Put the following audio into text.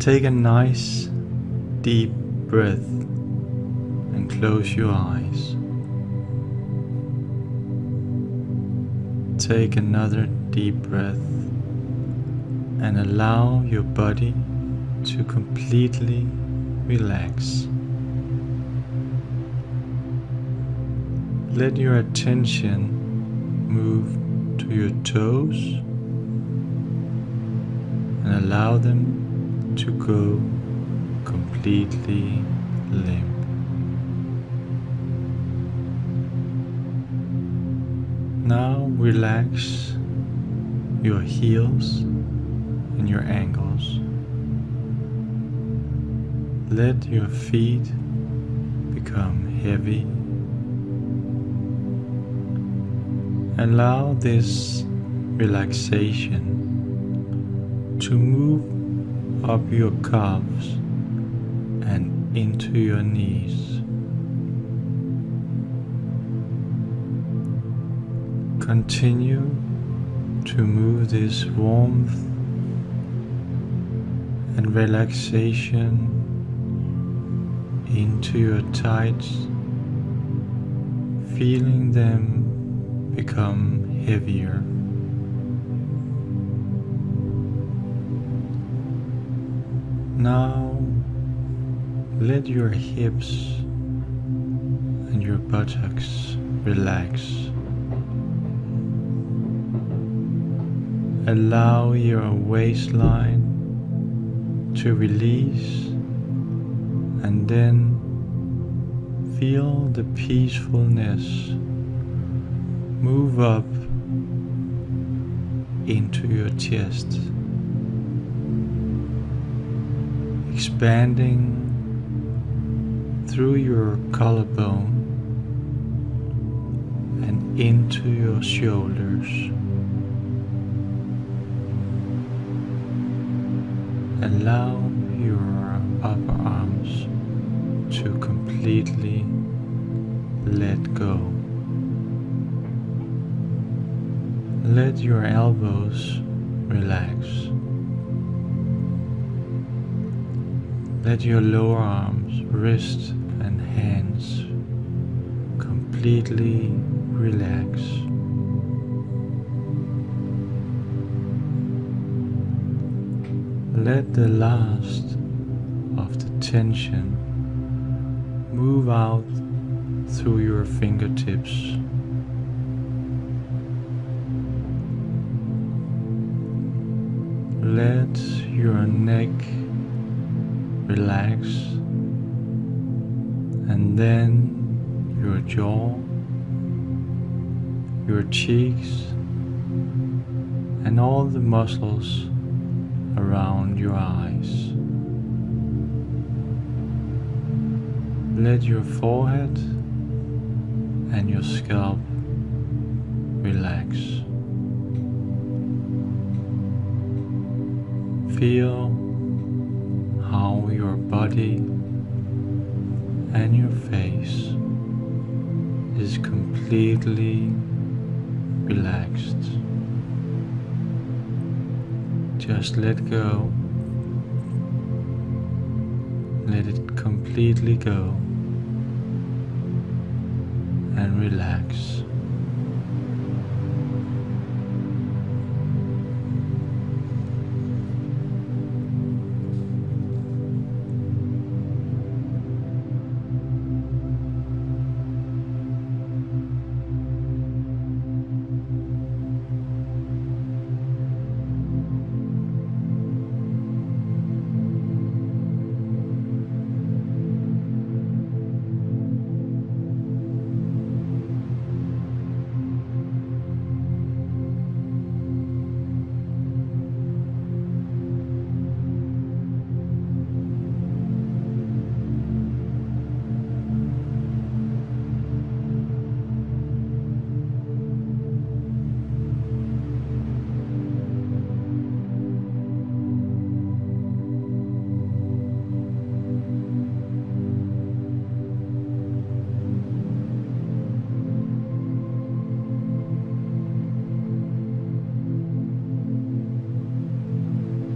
Take a nice deep breath and close your eyes. Take another deep breath and allow your body to completely relax. Let your attention move to your toes and allow them to go completely limp. Now relax your heels and your ankles. Let your feet become heavy. Allow this relaxation to move up your calves and into your knees. Continue to move this warmth and relaxation into your tights, feeling them become heavier. Now let your hips and your buttocks relax. Allow your waistline to release and then feel the peacefulness move up into your chest, expanding through your collarbone and into your shoulders. Allow your upper arms to completely let go. Let your elbows relax. Let your lower arms, wrists and hands completely relax. Let the last of the tension move out through your fingertips. Let your neck relax and then your jaw, your cheeks and all the muscles around your eyes. Let your forehead and your scalp relax. Feel your body and your face is completely relaxed. Just let go. Let it completely go and relax.